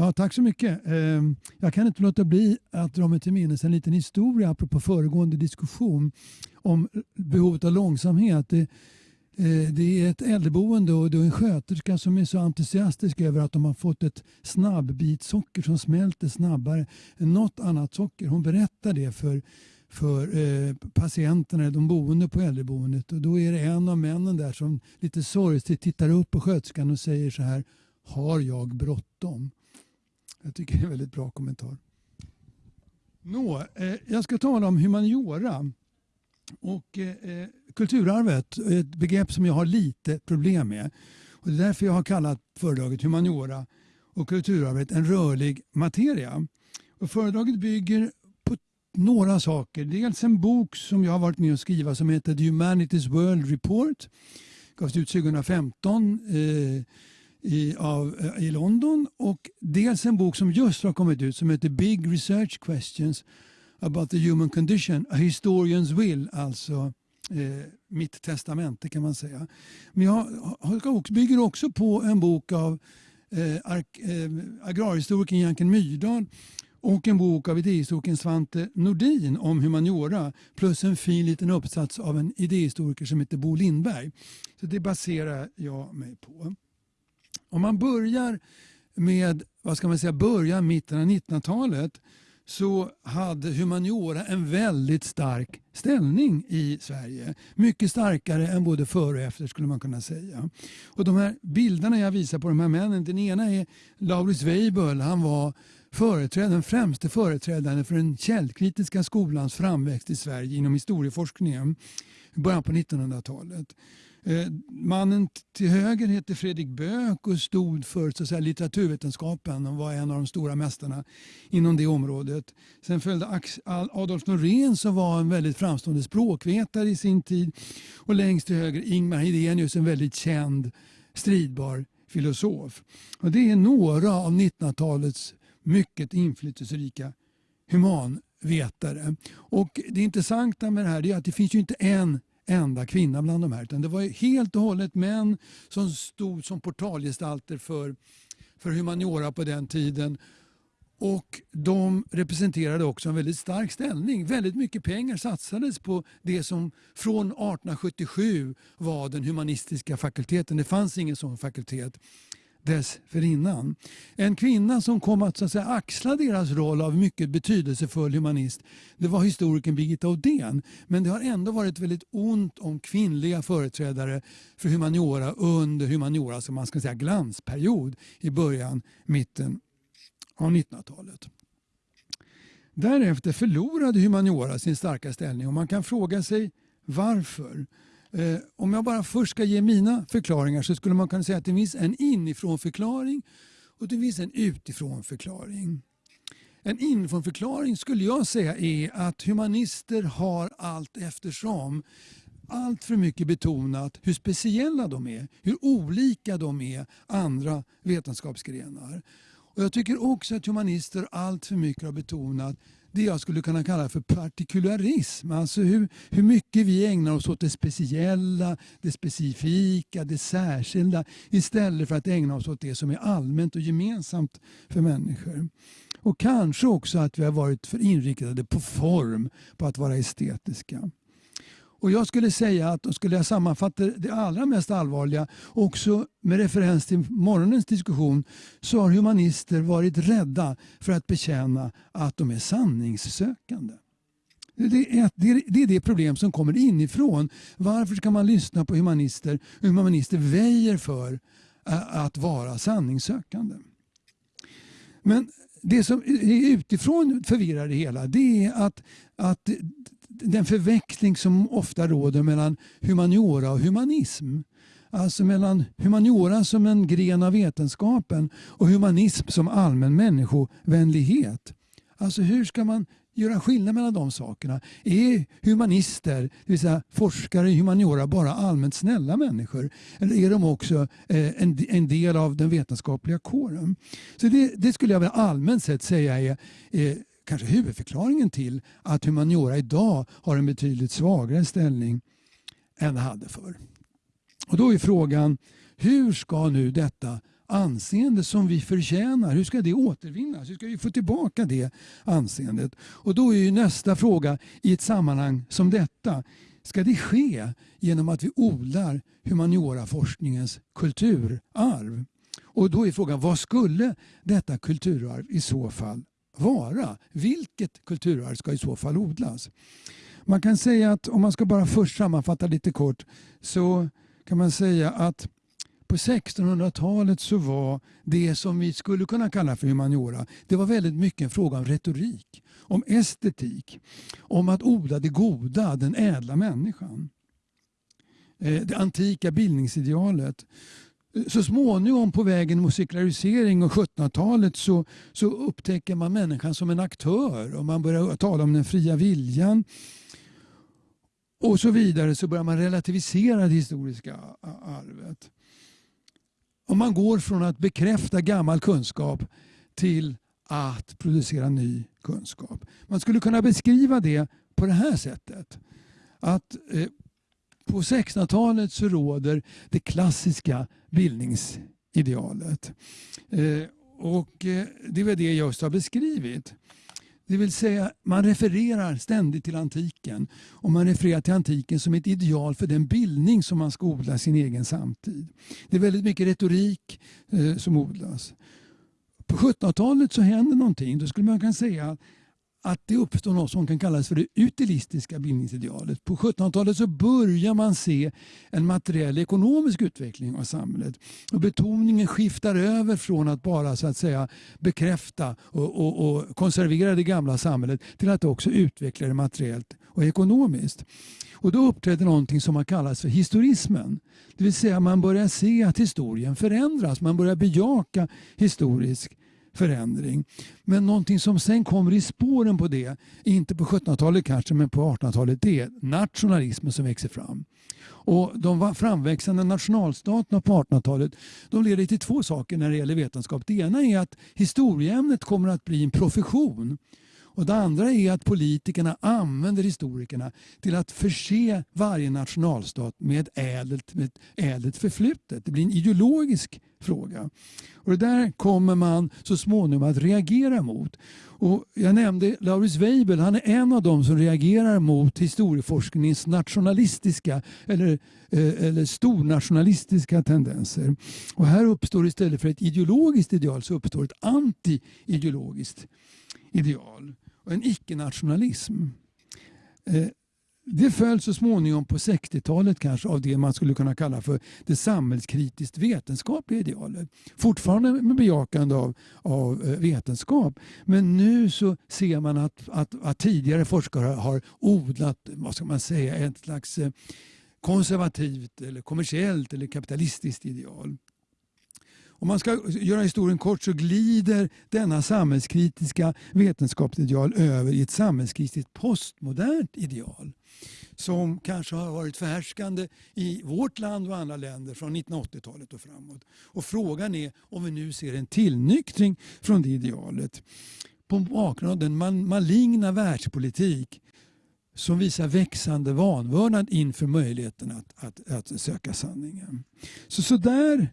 Ja, tack så mycket. Ehm, jag kan inte låta bli att dra mig till minnes en liten historia apropå föregående diskussion om behovet av långsamhet. Det, eh, det är ett äldreboende och det är en sköterska som är så entusiastisk över att de har fått ett snabbbitsocker som smälter snabbare än något annat socker. Hon berättar det för för eh, patienterna, de boende på äldreboendet. Och då är det en av männen där som lite sorgset tittar upp på sköterskan och säger så här. Har jag bråttom? Jag tycker det är en väldigt bra kommentar. Nå, eh, jag ska tala om humaniora och eh, eh kulturarvet. Ett begrepp som jag har lite problem med. Och det är därför jag har kallat föredraget Humaniora och kulturarvet en rörlig materia. Och föredraget bygger på några saker. Dels en bok som jag har varit med och skriva som heter The Humanities World Report. Gavs ut 2015 eh, i, av, eh, i London. Och dels en bok som just har kommit ut som heter Big Research Questions about the Human Condition, A Historian's Will, alltså eh, mitt testamente kan man säga. Men jag har, bygger också på en bok av eh, eh, agrarhistorikern Janken Myrdal och en bok av idéhistorikern Svante Nordin om humaniora plus en fin liten uppsats av en idéhistoriker som heter Bo Lindberg. Så Det baserar jag mig på. Om man börjar med vad ska man säga, början mitten av 1900-talet så hade humaniora en väldigt stark ställning i Sverige. Mycket starkare än både före och efter skulle man kunna säga. Och De här bilderna jag visar på de här männen, den ena är Lauritz Weibull. Han var företrädaren, den främste företrädaren för den källkritiska skolans framväxt i Sverige inom historieforskningen i början på 1900-talet. Eh, mannen till höger heter Fredrik Böök och stod för så att säga, litteraturvetenskapen och var en av de stora mästarna inom det området. Sen följde Adolf Norén som var en väldigt framstående språkvetare i sin tid. Och längst till höger Ingmar Hedenius, en väldigt känd stridbar filosof. Och det är några av 1900-talets mycket inflytelserika humanvetare. Och det intressanta med det här är att det finns ju inte en enda kvinna bland de här. Utan det var helt och hållet män som stod som portalgestalter för, för humaniora på den tiden. Och De representerade också en väldigt stark ställning. Väldigt mycket pengar satsades på det som från 1877 var den humanistiska fakulteten. Det fanns ingen sån fakultet dessförinnan. En kvinna som kom att, så att säga, axla deras roll av mycket betydelsefull humanist det var historikern Birgitta Odén. Men det har ändå varit väldigt ont om kvinnliga företrädare för humaniora under humanioras man ska säga, glansperiod i början, mitten av 1900-talet. Därefter förlorade humaniora sin starka ställning och man kan fråga sig varför. Eh, om jag bara först ska ge mina förklaringar så skulle man kunna säga att det finns en inifrån förklaring och det finns en utifrån förklaring. En inifrån förklaring skulle jag säga är att humanister har allt eftersom allt för mycket betonat hur speciella de är, hur olika de är andra vetenskapsgrenar. Och jag tycker också att humanister allt för mycket har betonat det jag skulle kunna kalla för partikularism. Alltså hur, hur mycket vi ägnar oss åt det speciella, det specifika, det särskilda istället för att ägna oss åt det som är allmänt och gemensamt för människor. Och kanske också att vi har varit för inriktade på form, på att vara estetiska. Och Jag skulle säga att, då skulle jag sammanfatta det allra mest allvarliga, också med referens till morgonens diskussion, så har humanister varit rädda för att bekänna att de är sanningssökande. Det är, det, det är det problem som kommer inifrån. Varför ska man lyssna på humanister? Humanister väjer för att vara sanningssökande. Men det som är utifrån förvirrar det hela det är att, att den förväxling som ofta råder mellan humaniora och humanism. Alltså mellan humaniora som en gren av vetenskapen och humanism som allmän människovänlighet. Alltså hur ska man göra skillnad mellan de sakerna? Är humanister, det vill säga forskare i humaniora, bara allmänt snälla människor? Eller är de också eh, en, del av den vetenskapliga kåren? Så det, det skulle jag väl allmänt sett säga är eh, kanske huvudförklaringen till att humaniora idag har en betydligt svagare ställning än det hade förr. Och då är frågan, hur ska nu detta anseende som vi förtjänar? Hur ska det återvinnas? Hur ska vi få tillbaka det anseendet? Och då är ju nästa fråga i ett sammanhang som detta. Ska det ske genom att vi odlar humanioraforskningens kulturarv? Och då är frågan, vad skulle detta kulturarv i så fall vara? Vilket kulturarv ska i så fall odlas? Man kan säga att om man ska bara först sammanfatta lite kort så kan man säga att på 1600-talet så var det som vi skulle kunna kalla för humaniora, det var väldigt mycket en fråga om retorik, om estetik, om att odla det goda, den ädla människan. Eh, det antika bildningsidealet. Så småningom på vägen mot sekularisering och 1700-talet så, så upptäcker man människan som en aktör och man börjar tala om den fria viljan och så vidare så börjar man relativisera det historiska arvet. Och man går från att bekräfta gammal kunskap till att producera ny kunskap. Man skulle kunna beskriva det på det här sättet. Att eh, på 1600-talet så råder det klassiska bildningsidealet. Eh, och eh, det är det jag just har beskrivit. Det vill säga, man refererar ständigt till antiken. Och man refererar till antiken som ett ideal för den bildning som man ska odla sin egen samtid. Det är väldigt mycket retorik eh, som odlas. På 1700-talet så händer någonting. Då skulle man kunna säga att det uppstår något som kan kallas för det utilistiska bildningsidealet. På 1700-talet så börjar man se en materiell ekonomisk utveckling av samhället. Och betoningen skiftar över från att bara så att säga bekräfta och, och, och konservera det gamla samhället till att också utveckla det materiellt och ekonomiskt. Och då uppträder någonting som har kallats för historismen. Det vill säga man börjar se att historien förändras. Man börjar bejaka historisk förändring. Men någonting som sen kommer i spåren på det, inte på 1700-talet kanske men på 1800-talet, det är nationalismen som växer fram. Och De framväxande nationalstaterna på 1800-talet de leder till två saker när det gäller vetenskap. Det ena är att historieämnet kommer att bli en profession. Och Det andra är att politikerna använder historikerna till att förse varje nationalstat med ett ädelt, med ett ädelt förflutet. Det blir en ideologisk fråga. Och Det där kommer man så småningom att reagera mot. Och jag nämnde Lauris Weibull, han är en av dem som reagerar mot historieforskningens nationalistiska eller, eh, eller stornationalistiska tendenser. Och här uppstår istället för ett ideologiskt ideal så uppstår ett anti-ideologiskt ideal och en icke-nationalism. Eh, det föll så småningom på 60-talet kanske av det man skulle kunna kalla för det samhällskritiskt vetenskapliga idealet. Fortfarande med bejakande av, av eh, vetenskap. Men nu så ser man att, att, att tidigare forskare har odlat vad ska man säga, ett slags eh, konservativt, eller kommersiellt eller kapitalistiskt ideal. Om man ska göra historien kort så glider denna samhällskritiska vetenskapsideal över i ett samhällskritiskt postmodernt ideal som kanske har varit förhärskande i vårt land och andra länder från 1980-talet och framåt. Och frågan är om vi nu ser en tillnyktring från det idealet på bakgrund av den maligna världspolitik som visar växande vanvördnad inför möjligheten att, att, att söka sanningen. Så, så där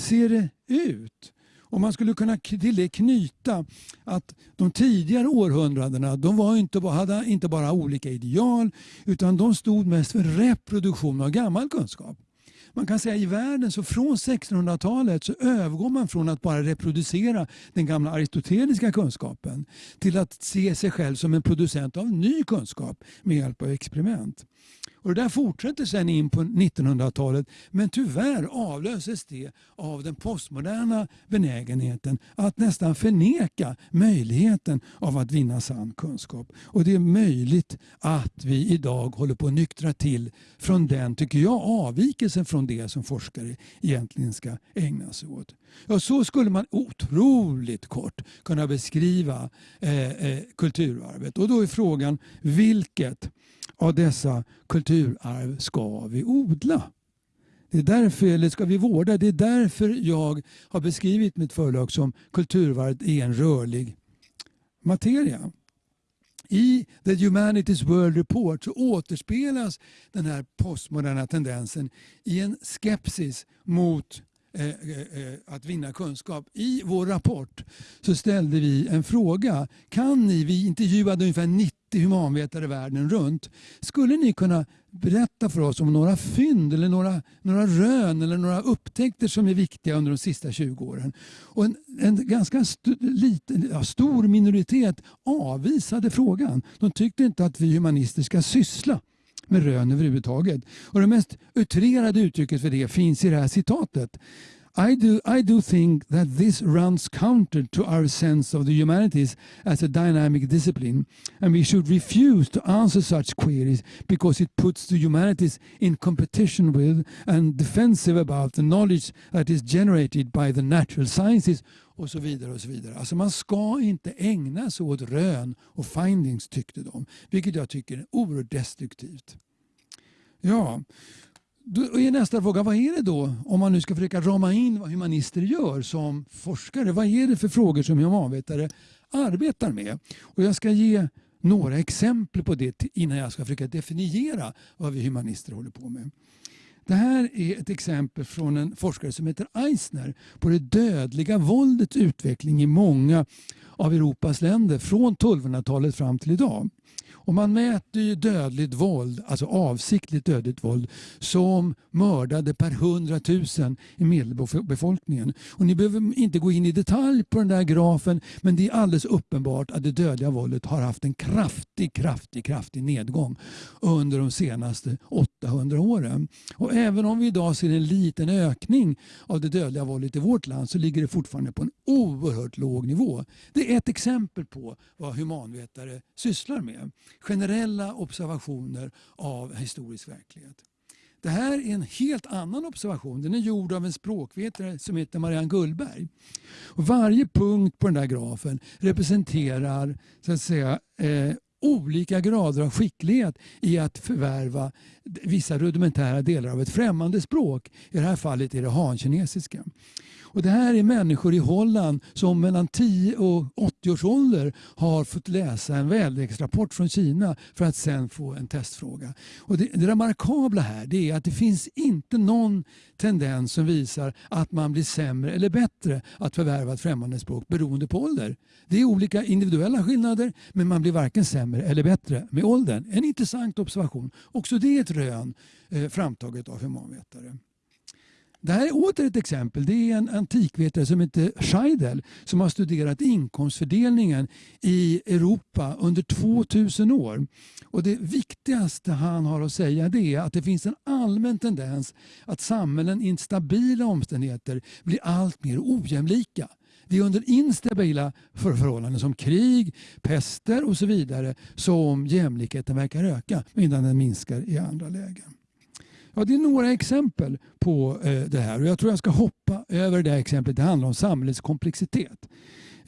ser det ut? Och man skulle kunna till det knyta att de tidigare århundradena de var inte, hade inte bara olika ideal utan de stod mest för reproduktion av gammal kunskap. Man kan säga i världen så från 1600-talet så övergår man från att bara reproducera den gamla aristoteliska kunskapen till att se sig själv som en producent av ny kunskap med hjälp av experiment. Och det där fortsätter sen in på 1900-talet men tyvärr avlöses det av den postmoderna benägenheten att nästan förneka möjligheten av att vinna sann kunskap. Och det är möjligt att vi idag håller på att nyktra till från den, tycker jag, avvikelsen från det som forskare egentligen ska ägna sig åt. Ja, så skulle man otroligt kort kunna beskriva eh, eh, kulturarvet. Och då är frågan vilket av dessa kulturarv ska vi odla? Det är därför, eller ska vi vårda? Det är därför jag har beskrivit mitt förlag som kulturarvet är en rörlig materia. I The Humanities World Report så återspelas den här postmoderna tendensen i en skepsis mot Eh, eh, eh, att vinna kunskap. I vår rapport så ställde vi en fråga. Kan ni, vi intervjuade ungefär 90 humanvetare världen runt. Skulle ni kunna berätta för oss om några fynd eller några, några rön eller några upptäckter som är viktiga under de sista 20 åren? Och en, en ganska st liten, ja, stor minoritet avvisade frågan. De tyckte inte att vi humanister ska syssla med rön överhuvudtaget. Och det mest utrerade uttrycket för det finns i det här citatet. I do, I do think that this runs counter to our sense of the humanities as a dynamic discipline, and we should refuse to answer such queries because it puts the humanities in competition with and defensive about the knowledge that is generated by the natural sciences och så vidare. och så vidare. Alltså man ska inte ägna sig åt rön och findings tyckte de, vilket jag tycker är oerhört destruktivt. Ja, då är nästa fråga, vad är det då om man nu ska försöka rama in vad humanister gör som forskare? Vad är det för frågor som humanvetare arbetar med? Och jag ska ge några exempel på det innan jag ska försöka definiera vad vi humanister håller på med. Det här är ett exempel från en forskare som heter Eisner på det dödliga våldets utveckling i många av Europas länder från 1200-talet fram till idag. Och man mäter ju dödligt våld, alltså avsiktligt dödligt våld, som mördade per hundratusen i medelbefolkningen. Och ni behöver inte gå in i detalj på den där grafen, men det är alldeles uppenbart att det dödliga våldet har haft en kraftig, kraftig, kraftig nedgång under de senaste 800 åren. Och även om vi idag ser en liten ökning av det dödliga våldet i vårt land så ligger det fortfarande på en oerhört låg nivå. Det är ett exempel på vad humanvetare sysslar med generella observationer av historisk verklighet. Det här är en helt annan observation. Den är gjord av en språkvetare som heter Marianne Gullberg. Och varje punkt på den där grafen representerar så att säga, eh, olika grader av skicklighet i att förvärva vissa rudimentära delar av ett främmande språk. I det här fallet är det hankinesiska. Och det här är människor i Holland som mellan 10 och 80 års ålder har fått läsa en väderleksrapport från Kina för att sen få en testfråga. Och det, det remarkabla här det är att det finns inte någon tendens som visar att man blir sämre eller bättre att förvärva ett främmande språk beroende på ålder. Det är olika individuella skillnader men man blir varken sämre eller bättre med åldern. En intressant observation. Också det är ett rön eh, framtaget av humanvetare. Det här är åter ett exempel. Det är en antikvetare som heter Scheidel som har studerat inkomstfördelningen i Europa under 2000 år. Och Det viktigaste han har att säga är att det finns en allmän tendens att samhällen i instabila omständigheter blir allt mer ojämlika. Det är under instabila förhållanden som krig, pester och så vidare som jämlikheten verkar öka medan den minskar i andra lägen. Ja, det är några exempel på eh, det här och jag tror jag ska hoppa över det här exemplet. Det handlar om samhällets komplexitet.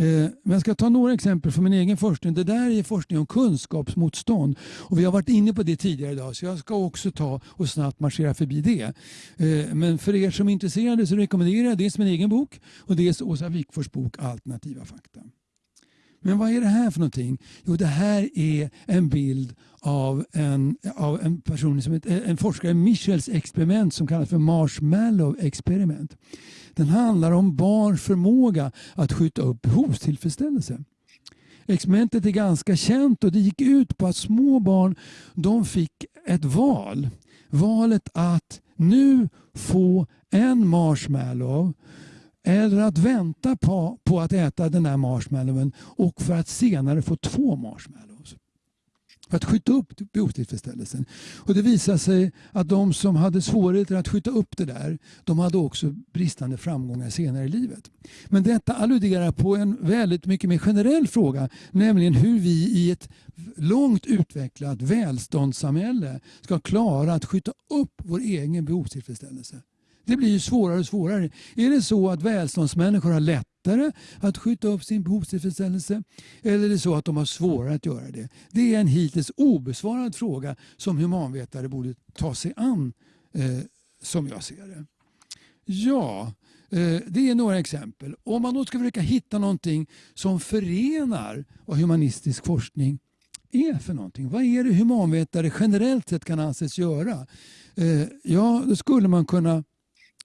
Eh, men jag ska ta några exempel från min egen forskning. Det där är forskning om kunskapsmotstånd. Och vi har varit inne på det tidigare idag så jag ska också ta och snabbt marschera förbi det. Eh, men för er som är intresserade så rekommenderar jag dels min egen bok och dels Åsa Wikfors bok Alternativa fakta. Men vad är det här för någonting? Jo, det här är en bild av en, av en person som heter, en forskare, Michels experiment som kallas för Marshmallow experiment. Den handlar om barns förmåga att skjuta upp behovstillfredsställelse. Experimentet är ganska känt och det gick ut på att små barn de fick ett val. Valet att nu få en marshmallow eller att vänta på, på att äta den där marshmallowen och för att senare få två marshmallows. För att skjuta upp behovstillfredsställelsen. Och det visade sig att de som hade svårigheter att skjuta upp det där, de hade också bristande framgångar senare i livet. Men detta alluderar på en väldigt mycket mer generell fråga, nämligen hur vi i ett långt utvecklat välståndssamhälle ska klara att skjuta upp vår egen behovstillfredsställelse. Det blir ju svårare och svårare. Är det så att välståndsmänniskor har lättare att skjuta upp sin behovstillfredsställelse eller är det så att de har svårare att göra det? Det är en hittills obesvarad fråga som humanvetare borde ta sig an eh, som jag ser det. Ja, eh, det är några exempel. Om man då ska försöka hitta någonting som förenar vad humanistisk forskning är för någonting. Vad är det humanvetare generellt sett kan anses göra? Eh, ja, då skulle man kunna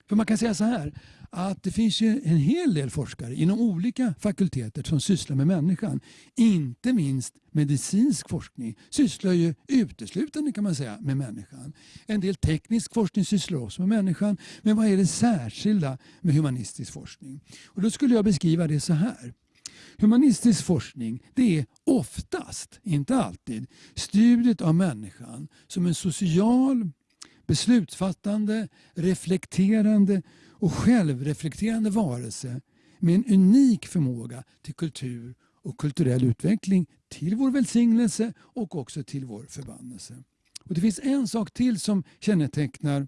för man kan säga så här att det finns ju en hel del forskare inom olika fakulteter som sysslar med människan. Inte minst medicinsk forskning sysslar ju uteslutande kan man säga med människan. En del teknisk forskning sysslar också med människan. Men vad är det särskilda med humanistisk forskning? Och då skulle jag beskriva det så här. Humanistisk forskning det är oftast, inte alltid, studiet av människan som en social, beslutsfattande, reflekterande och självreflekterande varelse med en unik förmåga till kultur och kulturell utveckling till vår välsignelse och också till vår förbannelse. Och det finns en sak till som kännetecknar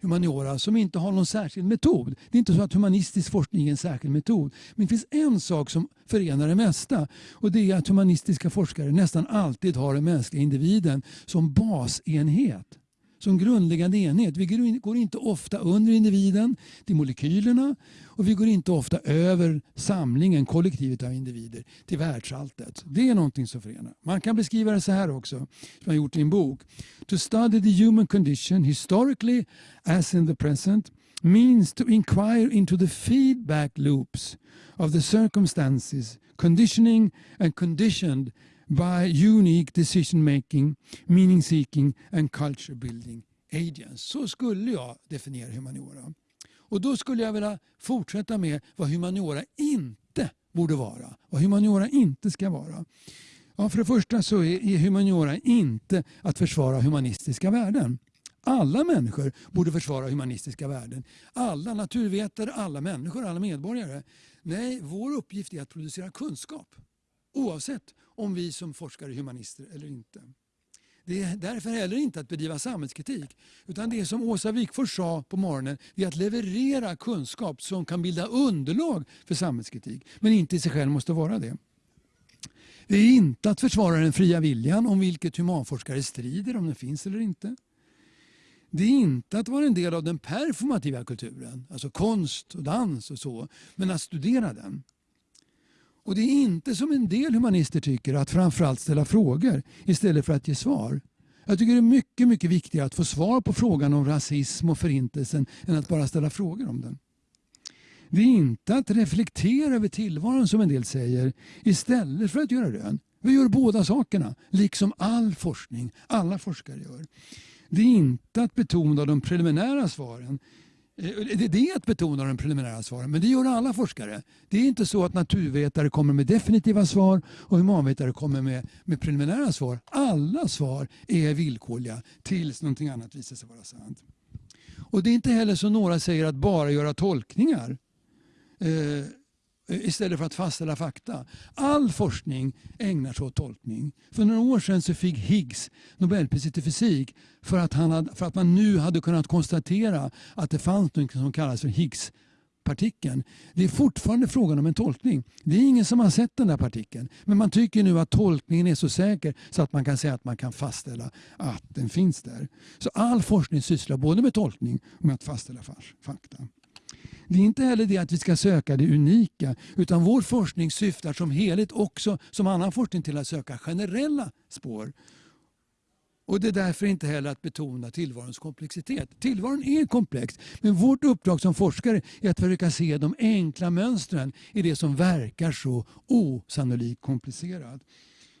humaniora som inte har någon särskild metod. Det är inte så att humanistisk forskning är en särskild metod. Men det finns en sak som förenar det mesta och det är att humanistiska forskare nästan alltid har den mänskliga individen som basenhet som grundläggande enhet. Vi går inte ofta under individen till molekylerna och vi går inte ofta över samlingen, kollektivet av individer, till världsalltet. Det är någonting som förenar. Man kan beskriva det så här också, som jag har gjort i en bok. To study the human condition historically as in the present means to inquire into the feedback loops of the circumstances, conditioning and conditioned by unique decision making, meaning seeking and culture building agents. Så skulle jag definiera humaniora. Och då skulle jag vilja fortsätta med vad humaniora inte borde vara. Vad humaniora inte ska vara. Ja, för det första så är humaniora inte att försvara humanistiska värden. Alla människor borde försvara humanistiska värden. Alla naturvetare, alla människor, alla medborgare. Nej, vår uppgift är att producera kunskap. Oavsett om vi som forskare är humanister eller inte. Det är därför heller inte att bedriva samhällskritik. Utan det som Åsa Wikfors sa på morgonen, är att leverera kunskap som kan bilda underlag för samhällskritik. Men inte i sig själv måste vara det. Det är inte att försvara den fria viljan om vilket humanforskare strider, om den finns eller inte. Det är inte att vara en del av den performativa kulturen, alltså konst och dans och så, men att studera den. Och det är inte som en del humanister tycker att framförallt ställa frågor istället för att ge svar. Jag tycker det är mycket, mycket viktigare att få svar på frågan om rasism och förintelsen än att bara ställa frågor om den. Det är inte att reflektera över tillvaron som en del säger istället för att göra rön. Vi gör båda sakerna, liksom all forskning, alla forskare gör. Det är inte att betona de preliminära svaren Eh, det är att betona de preliminära svaren, men det gör alla forskare. Det är inte så att naturvetare kommer med definitiva svar och humanvetare kommer med, med preliminära svar. Alla svar är villkorliga tills någonting annat visar sig vara sant. Och Det är inte heller så några säger att bara göra tolkningar. Eh, istället för att fastställa fakta. All forskning ägnar sig åt tolkning. För några år sedan så fick Higgs Nobelpriset i fysik för att, han hade, för att man nu hade kunnat konstatera att det fanns något som kallas för Higgs-partikeln. Det är fortfarande frågan om en tolkning. Det är ingen som har sett den där partikeln. Men man tycker nu att tolkningen är så säker så att man kan säga att man kan fastställa att den finns där. Så all forskning sysslar både med tolkning och med att fastställa fakta. Det är inte heller det att vi ska söka det unika utan vår forskning syftar som helhet också som annan forskning till att söka generella spår. Och Det är därför inte heller att betona tillvarons komplexitet. Tillvaron är komplex men vårt uppdrag som forskare är att försöka se de enkla mönstren i det som verkar så osannolikt komplicerat.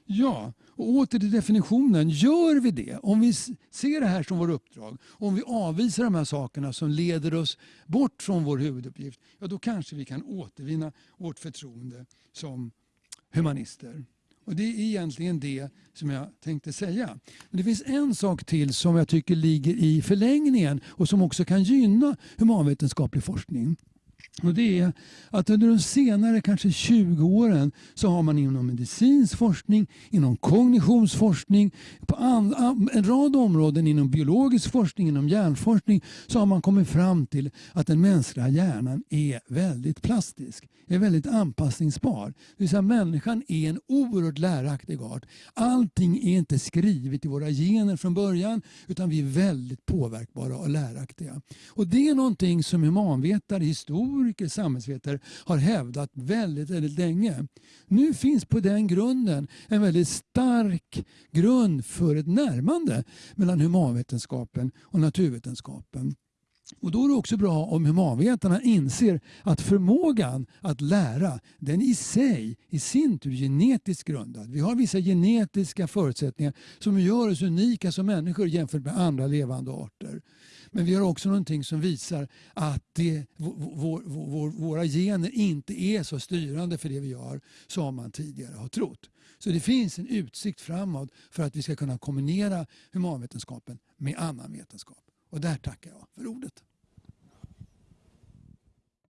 Ja, och åter till definitionen. Gör vi det, om vi ser det här som vårt uppdrag, om vi avvisar de här sakerna som leder oss bort från vår huvuduppgift, ja då kanske vi kan återvinna vårt förtroende som humanister. Och Det är egentligen det som jag tänkte säga. Men det finns en sak till som jag tycker ligger i förlängningen och som också kan gynna humanvetenskaplig forskning. Och det är att under de senare kanske 20 åren så har man inom medicinsk forskning, inom kognitionsforskning, på en rad områden inom biologisk forskning, inom hjärnforskning så har man kommit fram till att den mänskliga hjärnan är väldigt plastisk, är väldigt anpassningsbar. Det vill säga människan är en oerhört läraktig art. Allting är inte skrivet i våra gener från början utan vi är väldigt påverkbara och läraktiga. Och det är någonting som humanvetare, historiker historiker, samhällsvetare har hävdat väldigt, väldigt länge. Nu finns på den grunden en väldigt stark grund för ett närmande mellan humanvetenskapen och naturvetenskapen. Och då är det också bra om humanvetarna inser att förmågan att lära den i sig i sin tur genetiskt grundad. Vi har vissa genetiska förutsättningar som gör oss unika som människor jämfört med andra levande arter. Men vi har också någonting som visar att det, vår, vår, våra gener inte är så styrande för det vi gör som man tidigare har trott. Så det finns en utsikt framåt för att vi ska kunna kombinera humanvetenskapen med annan vetenskap. Och där tackar jag för ordet.